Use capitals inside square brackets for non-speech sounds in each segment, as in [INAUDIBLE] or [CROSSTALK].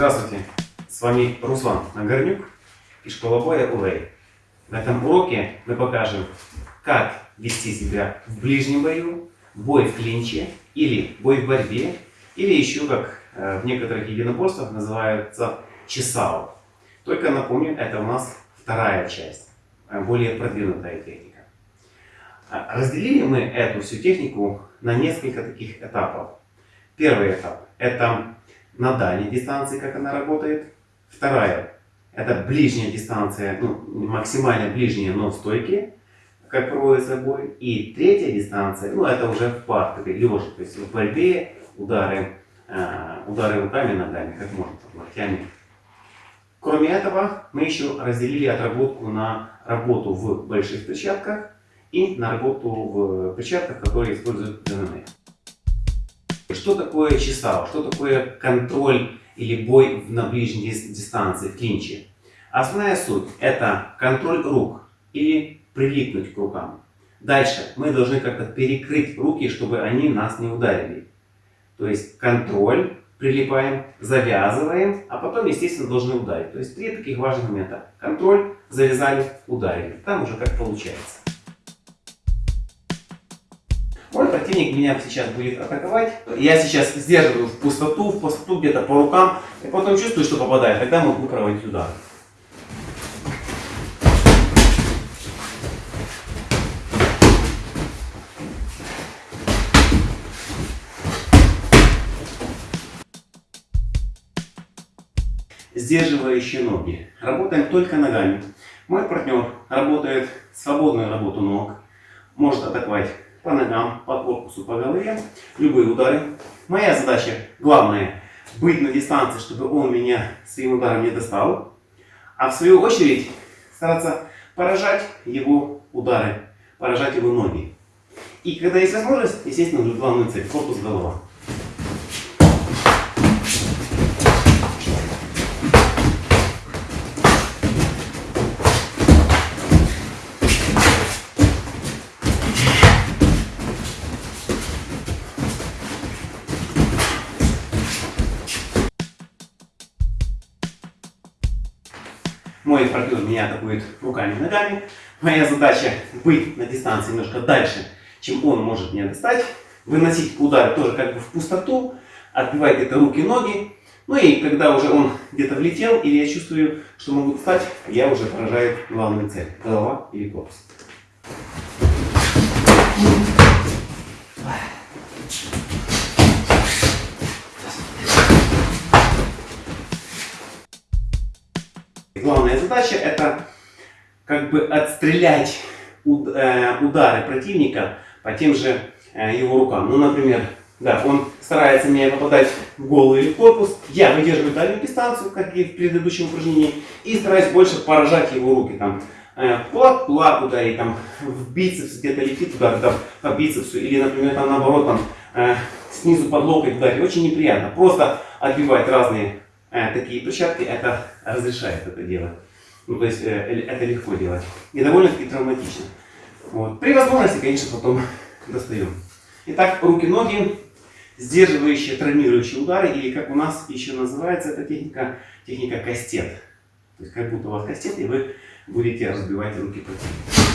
Здравствуйте, с вами Руслан Нагорнюк и школа боя УЛЭЙ. В этом уроке мы покажем, как вести себя в ближнем бою, бой в клинче или бой в борьбе, или еще, как э, в некоторых единоборствах называется, чесао. Только напомню, это у нас вторая часть, э, более продвинутая техника. А, разделили мы эту всю технику на несколько таких этапов. Первый этап – это на дальней дистанции, как она работает. Вторая – это ближняя дистанция, ну, максимально ближняя, но в стойке, как проводится бой. И третья дистанция, ну, это уже в пар, такой лежа, то есть в борьбе удары, э, удары руками, ногами, как можно, там, локтями. Кроме этого, мы еще разделили отработку на работу в больших перчатках и на работу в перчатках, которые используют ДНМ. Что такое чесал? Что такое контроль или бой на ближней дистанции, в клинче? Основная суть – это контроль рук или прилипнуть к рукам. Дальше мы должны как-то перекрыть руки, чтобы они нас не ударили. То есть контроль, прилипаем, завязываем, а потом, естественно, должны ударить. То есть три таких важных момента. Контроль, завязали, ударили. Там уже как получается. Мой противник меня сейчас будет атаковать. Я сейчас сдерживаю в пустоту, в пустоту где-то по рукам. И потом чувствую, что попадает. Тогда могу проводить удар. Сдерживающие ноги. Работаем только ногами. Мой партнер работает свободную работу ног. Может атаковать по ногам, по корпусу, по голове, любые удары. Моя задача, главная, быть на дистанции, чтобы он меня своим ударом не достал. А в свою очередь стараться поражать его удары, поражать его ноги. И когда есть возможность, естественно, главную цель, корпус, голова. Мой партнер меня атакует руками и ногами. Моя задача быть на дистанции немножко дальше, чем он может меня достать. Выносить удары тоже как бы в пустоту. Отбивать где-то руки, ноги. Ну и когда уже он где-то влетел, или я чувствую, что могу достать, я уже поражаю главную цель. Голова или корпус. Главная задача это как бы отстрелять э, удары противника по тем же э, его рукам. Ну, например, да, он старается меня попадать в голову или в корпус, я выдерживаю дальнюю дистанцию, как и в предыдущем упражнении, и стараюсь больше поражать его руки. Там, э, кулак, кулак ударить, там, в бицепс где-то летит удар там, по бицепсу, или, например, там, наоборот, там, снизу под локоть ударить. Очень неприятно. Просто отбивать разные э, такие перчатки это разрешает это делать. Ну, то есть э, это легко делать. И довольно-таки травматично. Вот. При возможности, конечно, потом [LAUGHS] достаем. Итак, руки-ноги, сдерживающие, травмирующие удары, или как у нас еще называется эта техника, техника кастет. То есть как будто у вас кастет, и вы будете разбивать руки противника.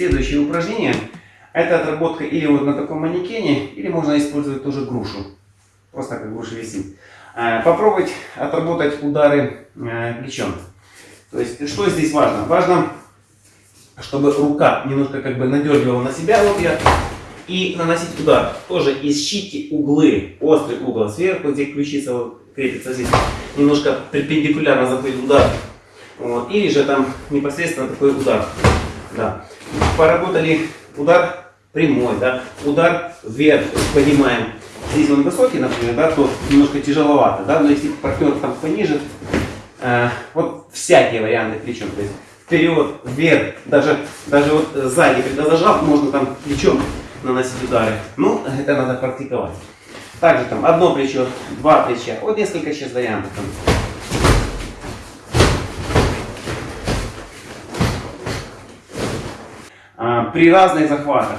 Следующее упражнение – это отработка или вот на таком манекене, или можно использовать тоже грушу. Просто как груша висит. Э, попробовать отработать удары э, плечом. То есть, что здесь важно? Важно, чтобы рука немножко как бы надергивала на себя. Вот я. И наносить удар. Тоже ищите углы. Острый угол сверху, где ключица вот крепится здесь. Немножко перпендикулярно заходит удар. Вот. Или же там непосредственно такой удар. Да поработали удар прямой, да, удар вверх поднимаем. Здесь он высокий, например, да, то немножко тяжеловато, да, но если партнер там пониже, э, вот всякие варианты плечом, то есть вперед, вверх, даже, даже вот сзади, когда зажал, можно там плечом наносить удары. Ну, это надо практиковать. Также там одно плечо, два плеча. Вот несколько сейчас вариантов. Там. А, при разных захватах.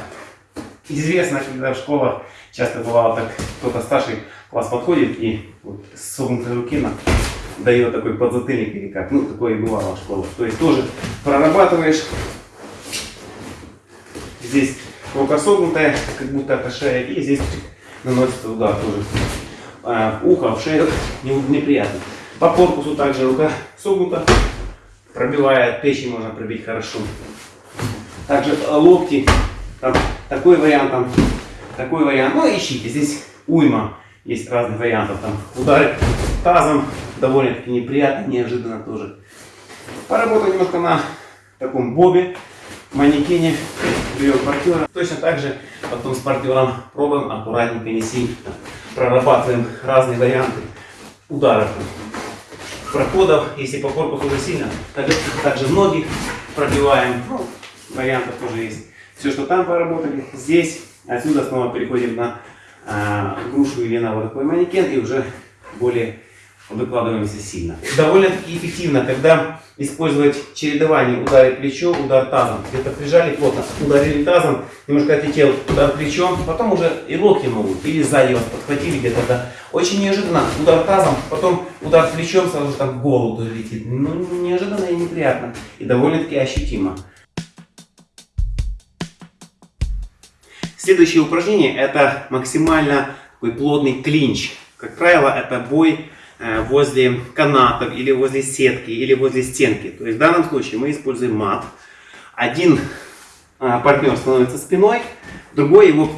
Известно, когда в школах часто бывало так, кто-то старший класс подходит и вот с согнутой руки на дает такой подзатыльник или как. Ну, такое и бывало в школах. То есть тоже прорабатываешь. Здесь рука согнутая, как будто это шея, и здесь наносится удар тоже. А, ухо в шею неприятно. По корпусу также рука согнута, пробивает, печень можно пробить хорошо. Также э, локти, там, такой вариант, там, такой вариант. Ну, ищите, здесь уйма есть разных вариантов. Там удары тазом, довольно-таки неприятно, неожиданно тоже. Поработал немножко на таком бобе, манекене, берем партнера. Точно так же потом с партнером пробуем аккуратненько, не сильно. Прорабатываем разные варианты ударов, проходов. Если по корпусу уже сильно, также, также ноги пробиваем. Вариантов тоже есть. Все, что там поработали, здесь, отсюда снова переходим на э, грушу или на вот такой манекен и уже более выкладываемся сильно. Довольно-таки эффективно, когда использовать чередование ударить плечо, удар тазом. Где-то прижали плотно, ударили тазом, немножко отлетел удар плечом, потом уже и локти могут, или сзади вас подхватили где-то. Да. Очень неожиданно удар тазом, потом удар плечом сразу так в голову летит. Ну, неожиданно и неприятно, и довольно-таки ощутимо. Следующее упражнение это максимально такой плотный клинч. Как правило, это бой Э, возле канатов или возле сетки или возле стенки. То есть в данном случае мы используем мат. Один э, партнер становится спиной, другой его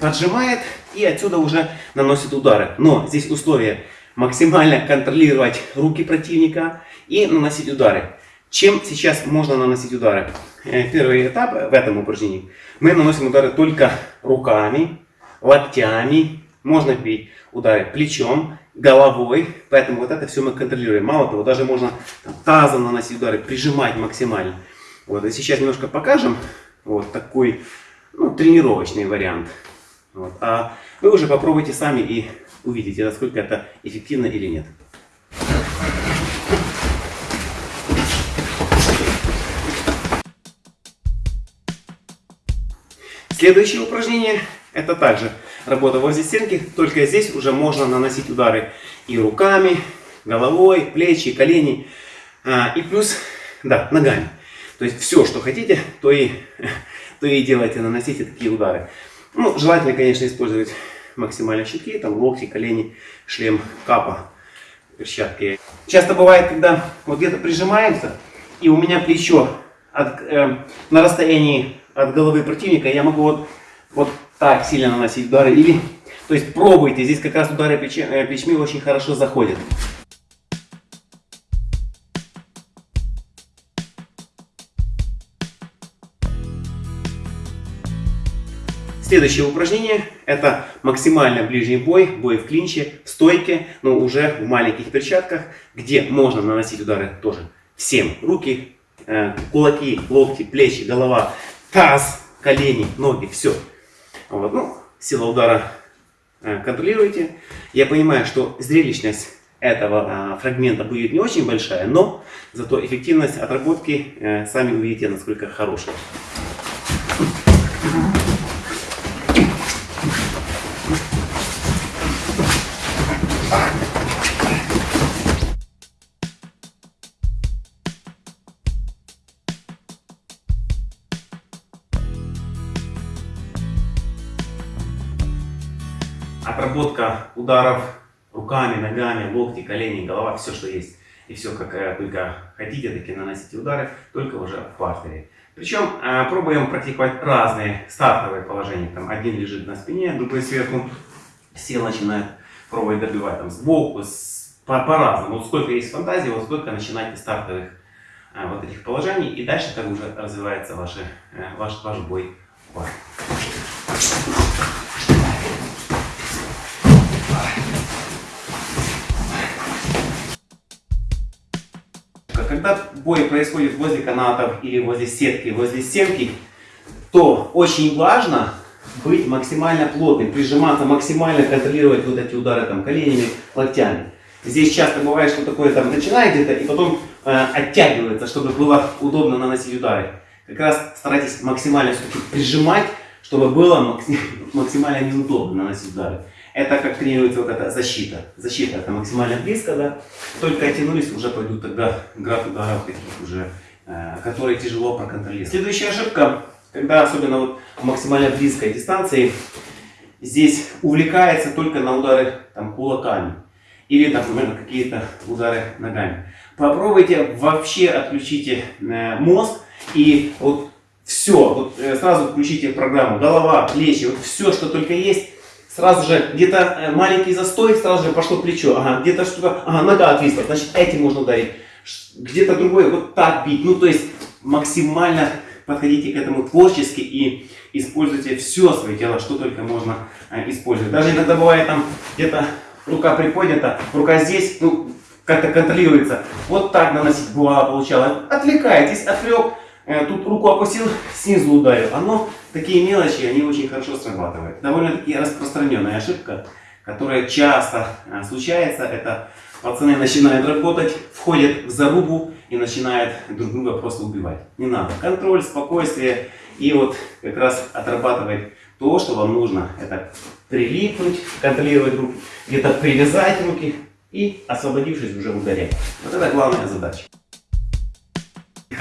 поджимает и отсюда уже наносит удары. Но здесь условие максимально контролировать руки противника и наносить удары. Чем сейчас можно наносить удары? Э, первый этап в этом упражнении. Мы наносим удары только руками, локтями. Можно бить удары плечом, головой, поэтому вот это все мы контролируем. Мало того, даже можно тазом наносить удары, прижимать максимально. Вот, и сейчас немножко покажем вот такой ну, тренировочный вариант. Вот. А вы уже попробуйте сами и увидите, насколько это эффективно или нет. Следующее упражнение это также работа возле стенки, только здесь уже можно наносить удары и руками, головой, плечи, колени. А, и плюс, да, ногами. То есть все, что хотите, то и, [LAUGHS] то и делайте, наносите такие удары. Ну, желательно, конечно, использовать максимально щитки, там локти, колени, шлем, капа, перчатки. Часто бывает, когда вот где-то прижимаемся, и у меня плечо от, э, на расстоянии от головы противника, я могу вот, вот так сильно наносить удары. Или, то есть пробуйте, здесь как раз удары э, плечми очень хорошо заходят. Следующее упражнение это максимально ближний бой, бой в клинче, в стойке, но уже в маленьких перчатках, где можно наносить удары тоже всем. Руки, э, кулаки, локти, плечи, голова, таз, колени, ноги, все. Вот, ну, сила удара э, контролируете. Я понимаю, что зрелищность этого а, фрагмента будет не очень большая, но зато эффективность отработки э, сами увидите, насколько хорошая. Отработка ударов руками, ногами, локти, колени, голова, все, что есть. И все, как э, только хотите, такие наносите удары, только уже в партере. Причем э, пробуем практиковать разные стартовые положения. Там один лежит на спине, другой сверху, сел начинает пробовать добивать там сбоку, с, по-разному. По вот сколько есть фантазии, вот сколько начинайте стартовых э, вот этих положений. И дальше так уже развивается ваши, ваш, ваш бой пар. Бой происходит возле канатов или возле сетки, возле стенки, то очень важно быть максимально плотным, прижиматься максимально, контролировать вот эти удары там коленями, локтями. Здесь часто бывает, что такое там начинает где-то и потом э, оттягивается, чтобы было удобно наносить удары. Как раз старайтесь максимально прижимать, чтобы было [LAUGHS] максимально неудобно наносить удары. Это как тренируется вот эта защита. Защита это максимально близко, да. Только оттянулись, уже пойдут тогда град ударов таких уже, э, которые тяжело проконтролировать. Следующая ошибка, когда особенно вот в максимально близкой дистанции, здесь увлекается только на удары там, кулаками. Или, например, какие-то удары ногами. Попробуйте вообще отключите э, мозг и вот все, вот э, сразу включите программу, голова, плечи, вот все, что только есть, Сразу же где-то э, маленький застой, сразу же пошло плечо. Ага, где-то что-то, ага, нога отвисла, значит этим можно ударить. Где-то другой, вот так бить. Ну, то есть максимально подходите к этому творчески и используйте все свое тело, что только можно э, использовать. Даже иногда бывает там где-то рука приподнята, рука здесь, ну, как-то контролируется. Вот так наносить бывало получалось. Отвлекайтесь, отвлек, Э, тут руку опустил, снизу ударил. Оно, такие мелочи, они очень хорошо срабатывают. Довольно-таки распространенная ошибка, которая часто э, случается, это пацаны начинают работать, входят в зарубу и начинают друг друга просто убивать. Не надо. Контроль, спокойствие и вот как раз отрабатывать то, что вам нужно. Это прилипнуть, контролировать руки, где-то привязать руки и освободившись уже ударять. Вот это главная задача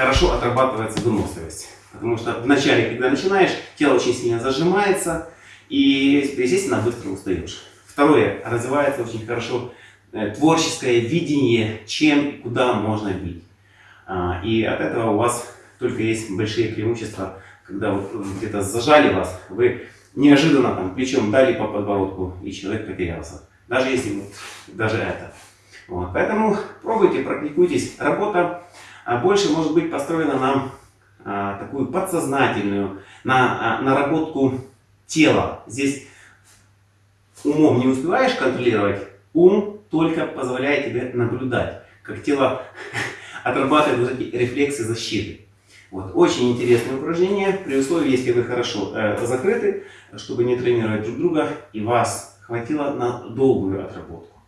хорошо отрабатывается выносливость. Потому что вначале, когда начинаешь, тело очень сильно зажимается, и, естественно, быстро устаешь. Второе, развивается очень хорошо э, творческое видение, чем и куда можно бить. А, и от этого у вас только есть большие преимущества, когда вот где-то зажали вас, вы неожиданно там плечом дали по подбородку, и человек потерялся. Даже если вот, даже это. Вот. Поэтому пробуйте, практикуйтесь. Работа а больше может быть построена на а, такую подсознательную, на а, наработку тела. Здесь умом не успеваешь контролировать, ум только позволяет тебе наблюдать, как тело [LAUGHS] отрабатывает вот эти рефлексы защиты. Вот. Очень интересное упражнение, при условии, если вы хорошо э, закрыты, чтобы не тренировать друг друга, и вас хватило на долгую отработку.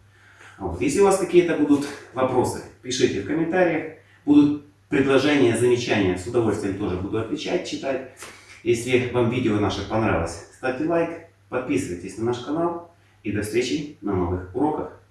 Вот. Если у вас какие-то будут вопросы, пишите в комментариях. Будут предложения, замечания, с удовольствием тоже буду отвечать, читать. Если вам видео наше понравилось, ставьте лайк, подписывайтесь на наш канал и до встречи на новых уроках.